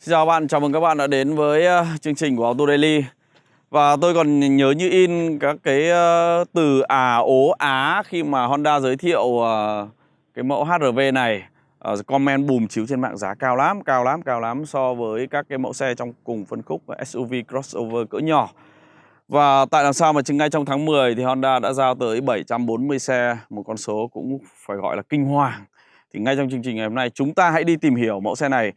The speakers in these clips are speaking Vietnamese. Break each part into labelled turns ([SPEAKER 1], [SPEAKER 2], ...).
[SPEAKER 1] Xin chào bạn, chào mừng các bạn đã đến với ờ, chương trình của Auto Daily. Và tôi còn nhớ như in các cái ờ, từ à ố á khi mà Honda giới thiệu ờ, cái mẫu HRV này. Comment bùm chiếu trên mạng giá cao lắm, cao lắm, cao lắm so với các cái mẫu xe trong cùng phân khúc SUV crossover cỡ nhỏ. Và tại làm sao mà chừng ngay trong tháng 10 thì Honda đã giao tới 740 xe Một con số cũng phải gọi là kinh hoàng. Thì ngay trong chương trình ngày hôm nay chúng ta hãy đi tìm hiểu mẫu xe này.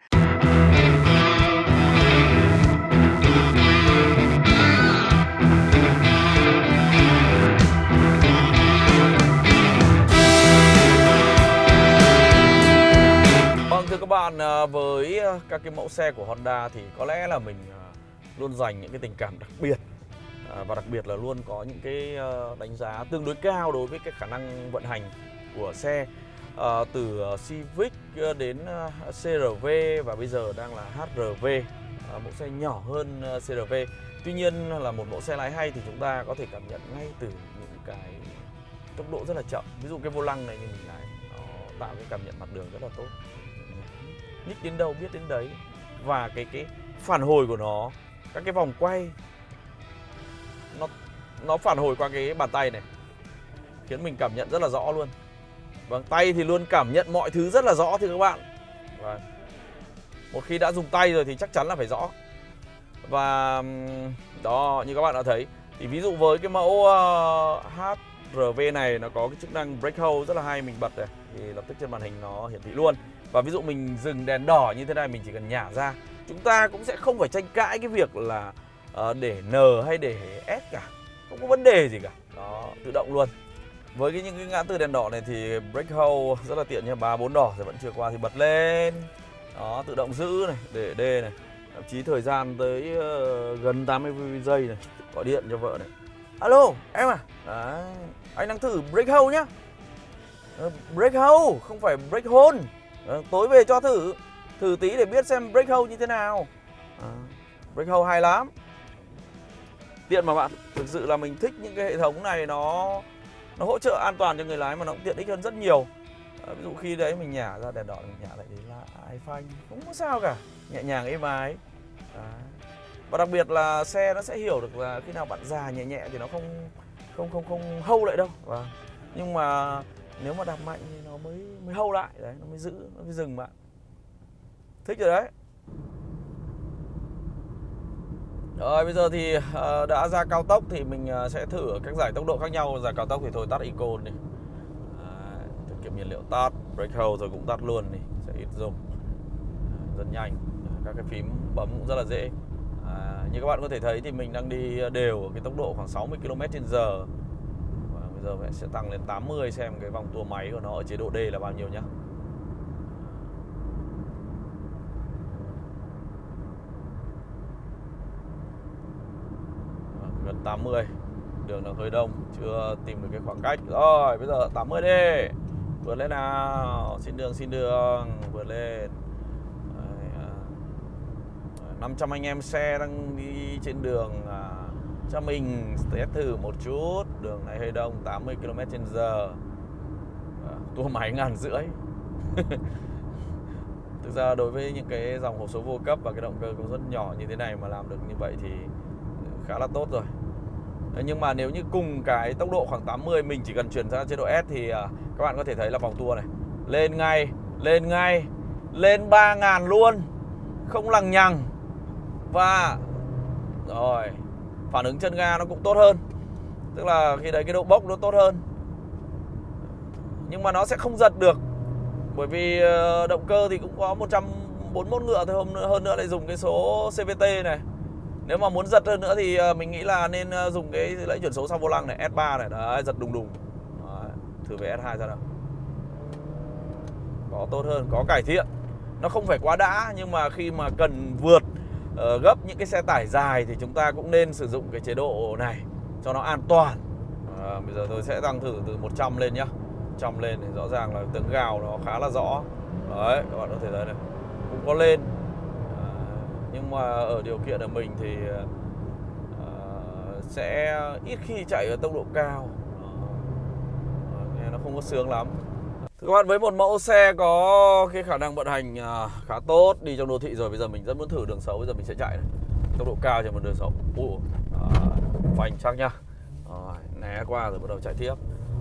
[SPEAKER 1] Bạn, ờ, với ờ, các cái mẫu xe của Honda thì có lẽ là mình ờ, luôn dành những cái tình cảm đặc biệt và đặc biệt là luôn có những cái đánh giá tương đối cao đối với cái khả năng vận hành của xe. À, từ Civic đến CRV và bây giờ đang là HRV à, mẫu xe nhỏ hơn CRV tuy nhiên là một mẫu xe lái hay thì chúng ta có thể cảm nhận ngay từ những cái tốc độ rất là chậm. Ví dụ cái vô lăng này như mình lái nó tạo cái cảm nhận mặt đường rất là tốt nhích đến đâu biết đến đấy. Và cái cái phản hồi của nó các cái vòng quay nó nó phản hồi qua cái bàn tay này khiến mình cảm nhận rất là rõ luôn. Vâng tay thì luôn cảm nhận mọi thứ rất là rõ thì các bạn. Và một khi đã dùng tay rồi thì chắc chắn là phải rõ. Và đó như các bạn đã thấy thì ví dụ với cái mẫu ờ, uh, HRV này nó có cái chức năng brake hold rất là hay mình bật này thì lập tức trên màn hình nó hiển thị luôn và ví dụ mình dừng đèn đỏ như thế này mình chỉ cần nhả ra chúng ta cũng sẽ không phải tranh cãi cái việc là uh, để N hay để S cả. Không có vấn đề gì cả. Đó tự động luôn. Với cái những cái ngã tư đèn đỏ này thì brake hold rất là tiện nha. Ba bốn đỏ rồi vẫn chưa qua thì bật lên. Đó tự động giữ này để D này. Thậm chí thời gian tới uh, gần 80 giây này gọi điện cho vợ này. Alo em à? Đấy anh đang thử brake hold nhá. Ờ, uh, brake hold không phải brake hold Ờ, tối về cho thử. Thử tí để biết xem brake hold như thế nào. À, brake hold hay lắm. Tiện mà bạn thực sự là mình thích những cái hệ thống này nó nó hỗ trợ an toàn cho người lái mà nó cũng tiện ích hơn rất nhiều. À, ví dụ khi đấy mình nhả ra đèn đỏ mình nhả lại đấy là ai phanh? Không có sao cả. Nhẹ nhàng êm ái. Đấy. và đặc biệt là xe nó sẽ hiểu được là khi nào bạn già nhẹ nhẹ thì nó không không không không hâu lại đâu. Và nhưng mà nếu mà đạp mạnh thì nó mới mới hâu lại đấy nó mới giữ nó mới dừng bạn. Thích rồi đấy. Rồi bây giờ thì ờ, đã ra cao tốc thì mình ờ, sẽ thử các giải tốc độ khác nhau. Giải cao tốc thì thôi tắt icon đi. Ờ, à, tiết kiệm nhiên liệu tắt brake hold rồi cũng tắt luôn đi sẽ ít dùng. Rất nhanh. Các cái phím bấm cũng rất là dễ. À, như các bạn có thể thấy thì mình đang đi đều ở cái tốc độ khoảng 60 km/h giờ mình sẽ tăng lên 80 xem cái vòng tua máy của nó ở chế độ D là bao nhiêu nhá. Vâng, gần 80 đường nó hơi đông chưa tìm được cái khoảng cách. Rồi bây giờ 80 đi. Vượt lên nào. Xin đường xin đường. Vượt lên. Đấy, à, 500 anh em xe đang đi trên đường à, cho mình test thử một chút. Đường này hơi đông 80 km h à, tua máy ngàn rưỡi. Thực ra đối với những cái dòng hộp số vô cấp và cái động cơ công suất nhỏ như thế này mà làm được như vậy thì khá là tốt rồi. Nhưng mà nếu như cùng cái tốc độ khoảng 80 mình chỉ cần chuyển sang chế độ S thì à, các bạn có thể thấy là vòng tua này lên ngay lên ngay lên 3.000 luôn. Không lằng nhằng. Và rồi phản ứng chân ga nó cũng tốt hơn. Tức là khi đấy cái độ bốc nó tốt hơn. Nhưng mà nó sẽ không giật được. Bởi vì ờ, động cơ thì cũng có 141 ngựa thôi hôm nữa hơn nữa lại dùng cái số CVT này. Nếu mà muốn giật hơn nữa thì ờ, mình nghĩ là nên ờ, dùng cái lẫy chuyển số sau vô lăng này S3 này. Đấy giật đùng đùng. Đấy, thử về S2 ra nào. Có tốt hơn có cải thiện. Nó không phải quá đã nhưng mà khi mà cần vượt Ờ, gấp những cái xe tải dài thì chúng ta cũng nên sử dụng cái chế độ này cho nó an toàn. À, bây giờ tôi sẽ tăng thử từ 100 lên nhá. 100 lên thì rõ ràng là tiếng gào nó khá là rõ. Đấy các bạn có thể thấy này cũng có lên. À, nhưng mà ở điều kiện ở mình thì à, sẽ ít khi chạy ở tốc độ cao. À, nghe nó không có sướng lắm. Thưa các bạn với một mẫu xe có cái khả năng vận hành à, khá tốt đi trong đô thị rồi bây giờ mình rất muốn thử đường xấu bây giờ mình sẽ chạy này. Tốc độ cao trên một đường xấu. Ủa, à, phanh chắc nhá. Rồi, né qua rồi bắt đầu chạy tiếp.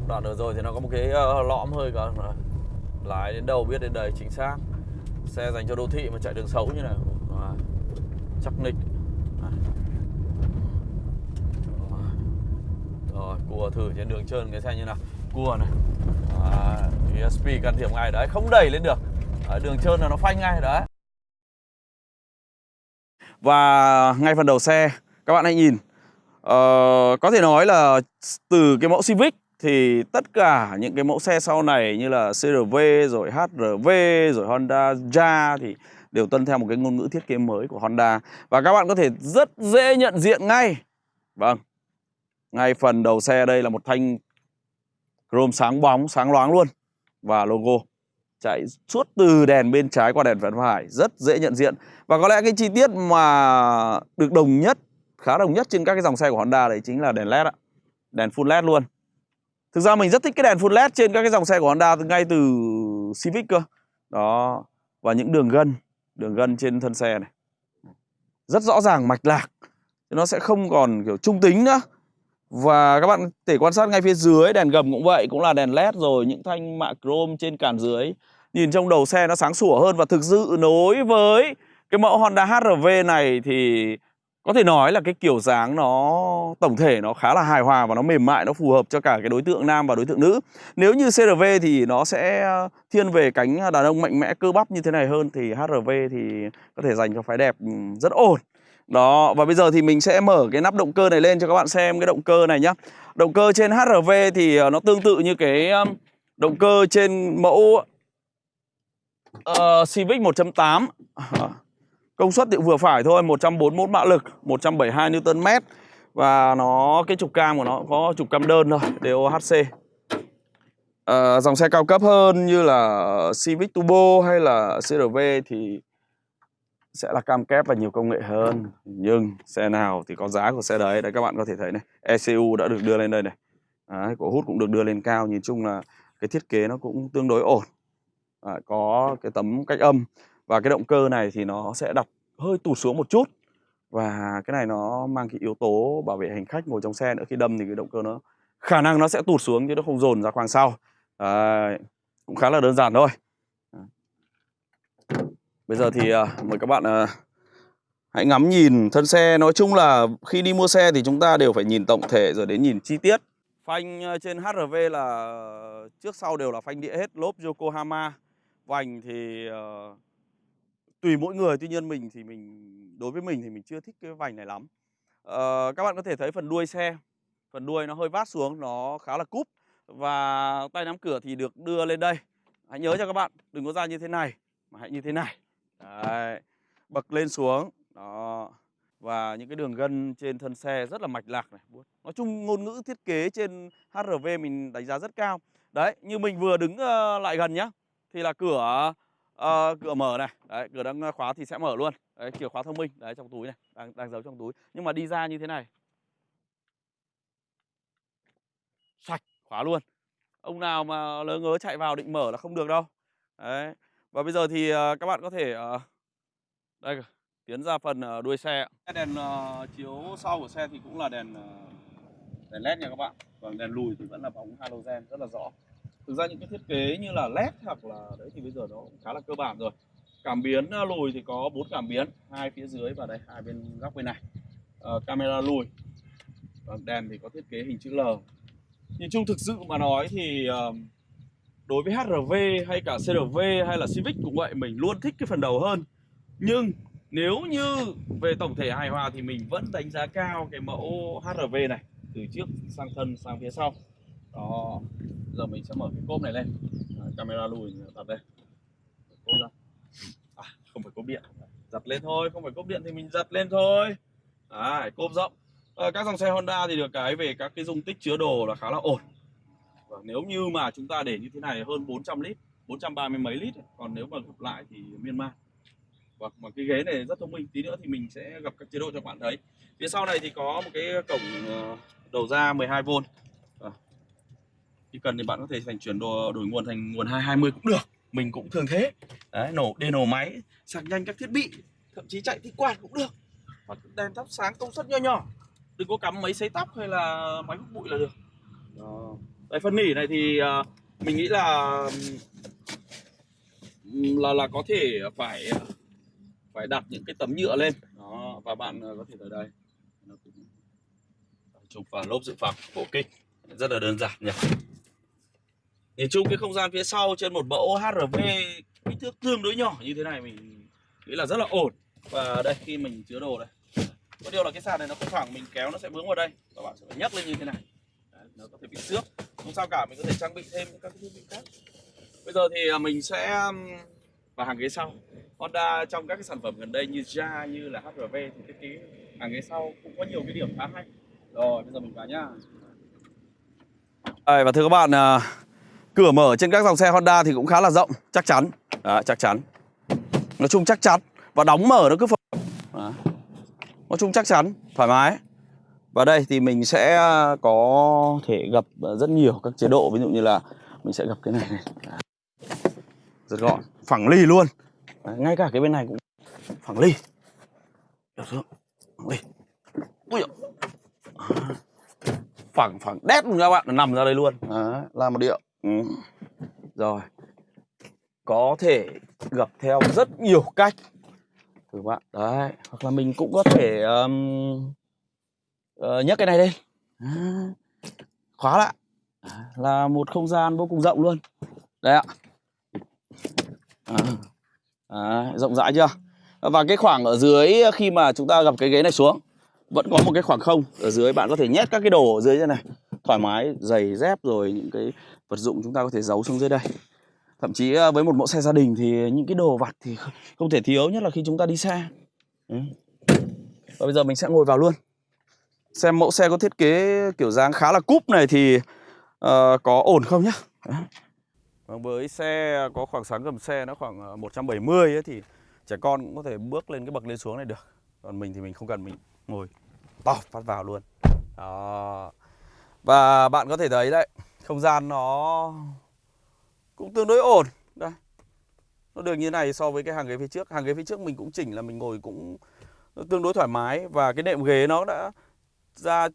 [SPEAKER 1] Đoạn đường rồi thì nó có một cái ờ, lõm hơi cả lái đến đâu biết đến đây chính xác. Xe dành cho đô thị mà chạy đường xấu như này. Rồi, chắc nịch. Rồi cua thử trên đường trơn cái xe như nào cua này. À, ESP can thiệp ngay đấy không đẩy lên được. Ở đường trơn là nó phanh ngay đấy. Và ngay phần đầu xe các bạn hãy nhìn. Ờ, có thể nói là từ cái mẫu Civic thì tất cả những cái mẫu xe sau này như là CRV rồi HRV rồi Honda Ja thì đều tuân theo một cái ngôn ngữ thiết kế mới của Honda. Và các bạn có thể rất dễ nhận diện ngay. Vâng ngay phần đầu xe đây là một thanh chrome sáng bóng, sáng loáng luôn. Và logo chạy suốt từ đèn bên trái qua đèn bên phải rất dễ nhận diện. Và có lẽ cái chi tiết mà được đồng nhất, khá đồng nhất trên các cái dòng xe của Honda đấy chính là đèn led ạ. Đèn full led luôn. Thực ra mình rất thích cái đèn full led trên các cái dòng xe của Honda ngay từ Civic cơ. Đó, và những đường gân đường gân trên thân xe này. Rất rõ ràng, mạch lạc. Nó sẽ không còn kiểu trung tính nữa và các bạn thể quan sát ngay phía dưới, đèn gầm cũng vậy, Cũng là đèn led rồi, Những thanh mạ chrome trên cản dưới. Nhìn trong đầu xe nó sáng sủa hơn Và thực sự nối với cái mẫu Honda HRV này Thì có thể nói là cái kiểu dáng nó, tổng thể nó khá là hài hòa và nó mềm mại, nó phù hợp cho cả cái đối tượng nam và đối tượng nữ. Nếu như CRV thì nó sẽ thiên về cánh đàn ông mạnh mẽ, cơ bắp như thế này hơn, thì HRV thì có thể dành cho phái đẹp ừ, rất ổn đó, và bây giờ thì mình sẽ mở cái nắp động cơ này lên cho các bạn xem cái động cơ này nhá. Động cơ trên HRV thì ờ, nó tương tự như cái động cơ trên mẫu uh, Civic 1.8 ờ, Công suất thì vừa phải thôi, 141 mã lực, 172 Nm Và nó cái trục cam của nó có trục cam đơn thôi, DOHC uh, Dòng xe cao cấp hơn như là Civic Turbo hay là CRV thì sẽ là cam kép và nhiều công nghệ hơn. Nhưng xe nào thì có giá của xe đấy. Đấy các bạn có thể thấy này ECU đã được đưa lên đây này. Đấy, cổ hút cũng được đưa lên cao. Nhìn chung là cái thiết kế nó cũng tương đối ổn. À, có cái tấm cách âm. Và cái động cơ này thì nó sẽ đặt hơi tụt xuống một chút. Và cái này nó mang cái yếu tố bảo vệ hành khách ngồi trong xe nữa. Khi đâm thì cái động cơ nó khả năng nó sẽ tụt xuống chứ nó không dồn ra khoang sau. À, cũng khá là đơn giản thôi. Bây giờ thì uh, mời các bạn uh, hãy ngắm nhìn thân xe. Nói chung là khi đi mua xe thì chúng ta đều phải nhìn tổng thể rồi đến nhìn chi tiết. Phanh à, trên HRV là trước sau đều là phanh đĩa hết, lốp Yokohama. Vành thì uh, tùy mỗi người, tuy nhiên mình thì mình đối với mình thì mình chưa thích cái vành này lắm. Uh, các bạn có thể thấy phần đuôi xe, phần đuôi nó hơi vát xuống, nó khá là cúp và tay nắm cửa thì được đưa lên đây. Hãy nhớ cho các bạn, đừng có ra như thế này mà hãy như thế này. Đấy. Bật lên xuống. Đó. Và những cái đường gân trên thân xe rất là mạch lạc này Nói chung ngôn ngữ thiết kế trên HRV mình đánh giá rất cao. Đấy như mình vừa đứng ờ, lại gần nhá Thì là cửa uh, cửa mở này. Đấy cửa đang khóa thì sẽ mở luôn. Đấy chìa khóa thông minh. Đấy trong túi này đang, đang giấu trong túi. Nhưng mà đi ra như thế này. Sạch khóa luôn. Ông nào mà lỡ ngớ chạy vào định mở là không được đâu. Đấy và bây giờ thì ờ, các bạn có thể ờ, đây tiến ra phần ờ, đuôi xe. Đèn chiếu sau của xe thì cũng là đèn đèn led nha các bạn. Còn đèn lùi thì vẫn là bóng halogen rất là rõ. Thực ra những cái thiết kế như là led hoặc là đấy thì bây giờ nó cũng khá là cơ bản rồi. Cảm biến lùi thì có bốn cảm biến, hai phía dưới và đây hai bên góc bên này. Camera lùi. Còn đèn thì có thiết kế hình chữ L. Nhìn chung thực sự mà nói thì uh, đối với HRV hay cả CRV hay là Civic cũng vậy mình luôn thích cái phần đầu hơn. Nhưng nếu như về tổng thể hài hòa thì mình vẫn đánh giá cao cái mẫu HRV này từ trước sang thân sang phía sau. Đó giờ mình sẽ mở cái cốp này lên. À, camera lùi đặt đây. Cốp ra. À, không phải cốp điện. Giật lên thôi không phải cốp điện thì mình giật lên thôi. À, cốp rộng. À, các dòng xe Honda thì được cái về các cái dung tích chứa đồ là khá là ổn. Vâng, nếu như mà chúng ta để như thế này hơn 400 lít 430 mấy lít còn nếu mà gặp lại thì miên man Vâng, mà cái ghế này rất thông minh tí nữa thì mình sẽ gặp các chế độ cho bạn thấy. Phía sau này thì có một cái cổng ờ, đầu ra 12V vâng. Ờ. khi cần thì bạn có thể thành chuyển đồ đổi nguồn thành nguồn 220 cũng được. Mình cũng thường thế. Đấy nổ đề nổ máy sạc nhanh các thiết bị thậm chí chạy thích quạt cũng được. Hoặc đèn thắp sáng công suất nho nhỏ. Đừng có cắm máy sấy tóc hay là máy hút bụi là được. Đó đấy phân nỉ này thì uh, mình nghĩ là là là có thể phải ờ, phải đặt những cái tấm nhựa lên. Đó và bạn ờ, có thể ở đây. Chụp vào lốp dự phòng phổ kích. Rất là đơn giản nhỉ. Nhìn chung cái không gian phía sau trên một mẫu HRV kích thước tương đối nhỏ như thế này mình nghĩ là rất là ổn. Và đây khi mình chứa đồ đây. Có điều là cái sàn này nó không thẳng mình kéo nó sẽ vướng vào đây. Các bạn sẽ phải nhấc lên như thế này nó có thể bị xước. Không sao cả mình có thể trang bị thêm các thiết bị khác. Bây giờ thì à, mình sẽ vào hàng ghế sau. Honda trong các cái sản phẩm gần đây như Ja như là HRV thì thiết kế hàng ghế sau cũng có nhiều cái điểm khá hay. Rồi bây giờ mình vào nhá. Đây, và thưa các bạn à, cửa mở trên các dòng xe Honda thì cũng khá là rộng chắc chắn. Đó, chắc chắn. Nói chung chắc chắn. Và đóng mở nó cứ phập. Nói chung chắc chắn thoải mái và đây thì mình sẽ à, có thể gặp à, rất nhiều các chế độ. Ví dụ như là mình sẽ gặp cái này này. Rất gọn. Phẳng ly luôn. Đấy, ngay cả cái bên này cũng phẳng ly được chưa? Phẳng ly ui dồi. phẳng phẳng. Đét luôn các bạn. Nằm ra đây luôn. Đấy, làm một điệu. Ừ. rồi. Có thể gập theo rất nhiều cách. Thử bạn. Đấy. Hoặc là mình cũng có thể um, uh, nhấc cái này lên. À, khóa lại. À, là một không gian vô cùng rộng luôn. Đấy ạ. À, à, rộng rãi chưa? Và cái khoảng ở dưới khi mà chúng ta gặp cái ghế này xuống vẫn có một cái khoảng không. Ở dưới bạn có thể nhét các cái đồ ở dưới thế này. Thoải mái giày dép rồi những cái vật dụng chúng ta có thể giấu xuống dưới đây. Thậm chí với một mẫu xe gia đình thì những cái đồ vặt thì không thể thiếu nhất là khi chúng ta đi xa ừ. và bây giờ mình sẽ ngồi vào luôn xem mẫu xe có thiết kế kiểu dáng khá là cúp này thì uh, có ổn không nhá? Vâng, với xe có khoảng sáng gầm xe nó khoảng ờ, 170 ấy, thì trẻ con cũng có thể bước lên cái bậc lên xuống này được. Còn mình thì mình không cần mình ngồi to phát vào luôn. Đó. Và bạn có thể thấy đấy không gian nó cũng tương đối ổn. Đây. Nó được như này so với cái hàng ghế phía trước. Hàng ghế phía trước mình cũng chỉnh là mình ngồi cũng tương đối thoải mái và cái nệm ghế nó đã ra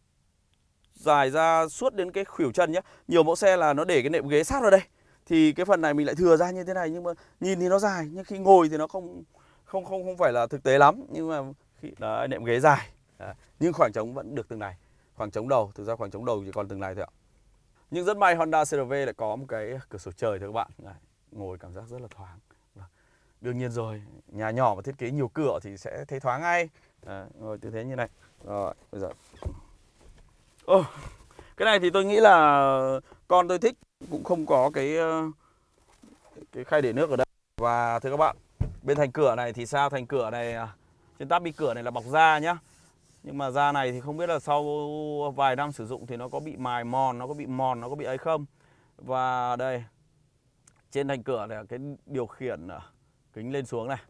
[SPEAKER 1] dài ra suốt đến cái khuỷu chân nhé nhiều mẫu xe là nó để cái nệm ghế sát vào đây. Thì cái phần này mình lại thừa ra như thế này nhưng mà nhìn thì nó dài nhưng khi ngồi thì nó không không không không phải là thực tế lắm. Nhưng mà khi đó nệm ghế dài. À, nhưng khoảng trống vẫn được từng này. Khoảng trống đầu thực ra khoảng trống đầu chỉ còn từng này thôi ạ. Nhưng rất may Honda CRV lại có một cái cửa sổ trời thưa các bạn. Này, Ngồi cảm giác rất là thoáng. Vâng. Đương nhiên rồi Nhà nhỏ mà thiết kế nhiều cửa thì sẽ thấy thoáng ngay. À, Ngồi tư thế như này. Rồi bây giờ. Ô, Cái này thì tôi nghĩ là Con tôi thích cũng không có cái ờ, Cái khay để nước ở đây Và thưa các bạn Bên thành cửa này thì sao thành cửa này à, Trên táp bi cửa này là bọc da nhá nhưng mà da này thì không biết là sau vài năm sử dụng thì nó có bị mài mòn, nó có bị mòn, nó có bị ấy không. Và đây, trên thành cửa này cái điều khiển à, kính lên xuống này.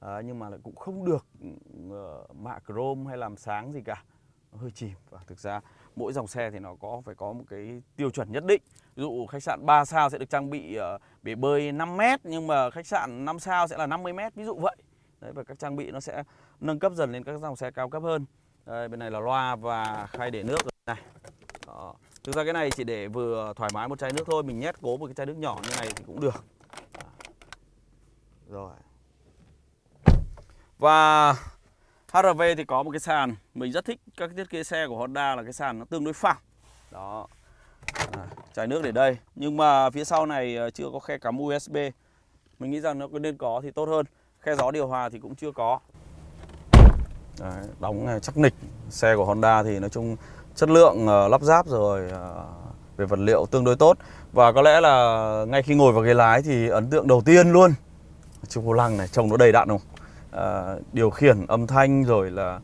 [SPEAKER 1] À, nhưng mà lại cũng không được uh, mạ chrome hay làm sáng gì cả. Nó hơi chìm và thực ra mỗi dòng xe thì nó có phải có một cái tiêu chuẩn nhất định. Ví dụ khách sạn 3 sao sẽ được trang bị uh, bể bơi 5 m nhưng mà khách sạn 5 sao sẽ là 50 m ví dụ vậy. Đấy và các trang bị nó sẽ nâng cấp dần lên các dòng xe cao cấp hơn. Đây, bên này là loa và khay để nước này. Đó. Thực ra cái này chỉ để vừa thoải mái một chai nước thôi, mình nhét cố một cái chai nước nhỏ như này thì cũng được. Rồi. Và HRV thì có một cái sàn, mình rất thích các thiết kế xe của Honda là cái sàn nó tương đối phẳng. Đó. À, nước để đây, nhưng mà phía sau này à, chưa có khe cắm USB. Mình nghĩ rằng nó nên có thì tốt hơn. Khe gió điều hòa thì cũng chưa có. Đấy, đóng à, chắc nịch xe của Honda thì nói chung chất lượng uh, lắp ráp rồi uh, về vật liệu tương đối tốt và có lẽ là ngay khi ngồi vào ghế lái thì ấn tượng đầu tiên luôn chiếc vô lăng này trông nó đầy đặn không uh, điều khiển âm thanh rồi là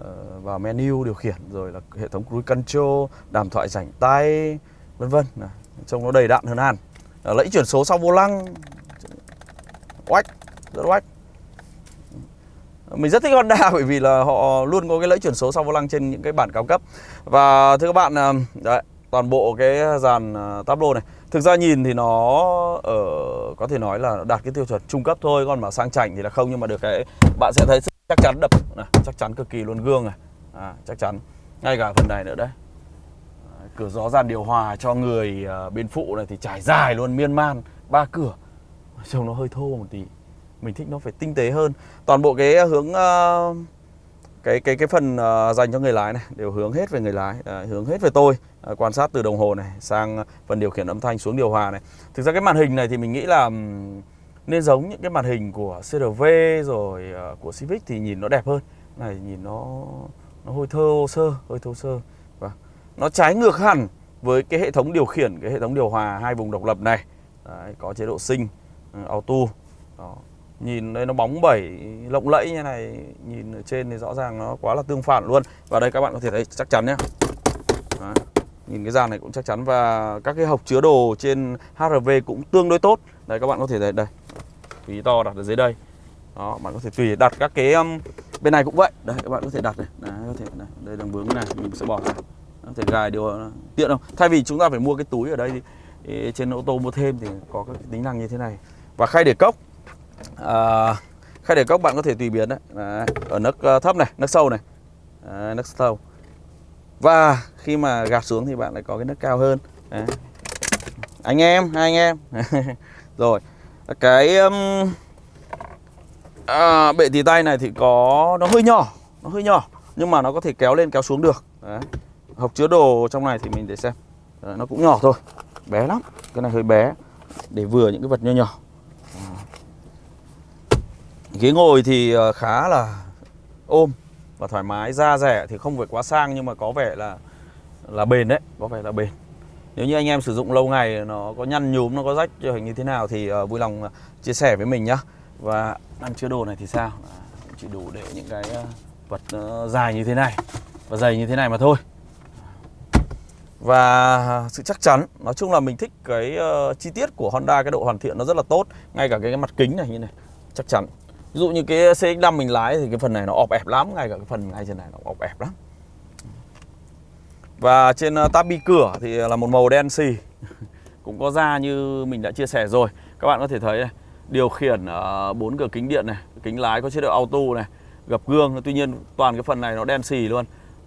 [SPEAKER 1] uh, vào menu điều khiển rồi là hệ thống cruise control đàm thoại rảnh tay vân vân. Trông nó đầy đặn hơn hẳn. Uh, lẫy chuyển số sau vô lăng. Oách rất oách mình rất thích Honda bởi vì là họ luôn có cái lẫy chuyển số sau vô lăng trên những cái bản cao cấp. Và thưa các bạn đấy toàn bộ cái dàn uh, tablo này thực ra nhìn thì nó ở có thể nói là đạt cái tiêu chuẩn trung cấp thôi còn mà sang chảnh thì là không. Nhưng mà được cái bạn sẽ thấy chắc chắn đập này, chắc chắn cực kỳ luôn gương này. À, chắc chắn. Ngay cả phần này nữa đấy. Cửa gió dàn điều hòa cho người ờ, bên phụ này thì trải dài luôn miên man ba cửa. Trông nó hơi thô một tí. Mình thích nó phải tinh tế hơn. Toàn bộ cái hướng ờ, cái cái cái phần dành cho người lái này đều hướng hết về người lái hướng hết về tôi. Ờ, quan sát từ đồng hồ này sang ờ, phần điều khiển âm thanh xuống điều hòa này. Thực ra cái màn hình này thì mình nghĩ là nên giống những cái màn hình của CRV rồi ờ, của Civic thì nhìn nó đẹp hơn. Này nhìn nó nó hơi thô sơ hơi thô sơ. Và nó trái ngược hẳn với cái hệ thống điều khiển cái hệ thống điều hòa hai vùng độc lập này. Đấy, có chế độ sinh auto. Đó nhìn đây nó bóng bẩy lộng lẫy như này nhìn ở trên thì rõ ràng nó quá là tương phản luôn. Và đây các bạn có thể thấy chắc chắn nhé Đấy nhìn cái dàn này cũng chắc chắn và các cái hộc chứa đồ trên HRV cũng tương đối tốt. Đây các bạn có thể thấy đây. Ví to đặt ở dưới đây. Đó bạn có thể tùy đặt các cái um, bên này cũng vậy. Đây các bạn có thể đặt này. Đấy, có thể này. Đây đường vướng này mình sẽ bỏ ra. Có thể gài điều tiện không? Thay vì chúng ta phải mua cái túi ở đây thì, thì trên ô tô mua thêm thì có các tính năng như thế này. Và khay để cốc. À, khay để cốc bạn có thể tùy biến đấy, đấy ở nấc ờ, thấp này nấc sâu này. Đấy, nấc sâu và khi mà gạt xuống thì bạn lại có cái nấc cao hơn. Đấy. anh em hai anh em. Rồi. Cái um, à, bệ tì tay này thì có nó hơi nhỏ nó hơi nhỏ nhưng mà nó có thể kéo lên kéo xuống được. Đấy. hộc chứa đồ trong này thì mình để xem. Đấy, nó cũng nhỏ thôi bé lắm. Cái này hơi bé để vừa những cái vật nho nhỏ. Ghế ngồi thì ờ, khá là ôm và thoải mái, da rẻ thì không phải quá sang nhưng mà có vẻ là là bền đấy, có vẻ là bền. Nếu như anh em sử dụng lâu ngày nó có nhăn nhúm, nó có rách hình như thế nào thì uh, vui lòng ờ, chia sẻ với mình nhá. Và ngăn chứa đồ này thì sao? À, chỉ đủ để những cái uh, vật uh, dài như thế này và dày như thế này mà thôi. Và sự chắc chắn, nói chung là mình thích cái uh, chi tiết của Honda cái độ hoàn thiện nó rất là tốt, ngay cả cái, cái mặt kính này như này, chắc chắn. Ví dụ như cái CX-5 mình lái thì cái phần này nó ọp ẹp lắm Ngay cả cái phần ngay trên này nó ọp ẹp lắm. Và trên tabi tab bi cửa thì là một màu đen xì. Cũng có da như mình đã chia sẻ rồi. Các bạn có thể thấy này Điều khiển ờ, bốn cửa kính điện này Kính lái có chế độ auto này Gập gương. Tuy nhiên toàn cái phần này nó đen xì luôn.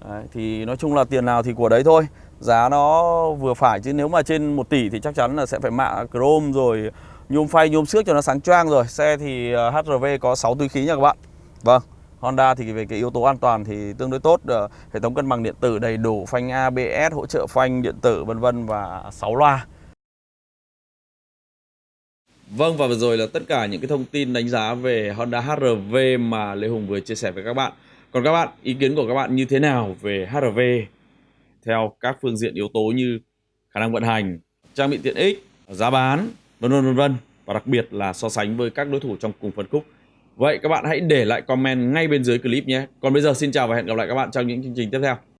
[SPEAKER 1] Đấy, Thì nói chung là tiền nào thì của đấy thôi. Giá nó vừa phải chứ nếu mà trên 1 tỷ thì chắc chắn là sẽ phải mạ chrome rồi nhôm phay nhôm xước cho nó sáng choang rồi. Xe thì ờ, HRV có 6 túi khí nha các bạn. Vâng Honda thì về cái yếu tố an toàn thì tương đối tốt. Ờ, hệ thống cân bằng điện tử đầy đủ phanh ABS hỗ trợ phanh điện tử vân vân và 6 loa. Vâng và vừa rồi là tất cả những cái thông tin đánh giá về Honda HRV mà Lê Hùng vừa chia sẻ với các bạn. Còn các bạn, ý kiến của các bạn như thế nào về HRV theo các phương diện yếu tố như khả năng vận hành, trang bị tiện ích, giá bán? Vân vân vân vân và đặc biệt là so sánh với các đối thủ trong cùng phân khúc. Vậy các bạn hãy để lại comment ngay bên dưới clip nhé. Còn bây giờ xin chào và hẹn gặp lại các bạn trong những chương trình tiếp theo.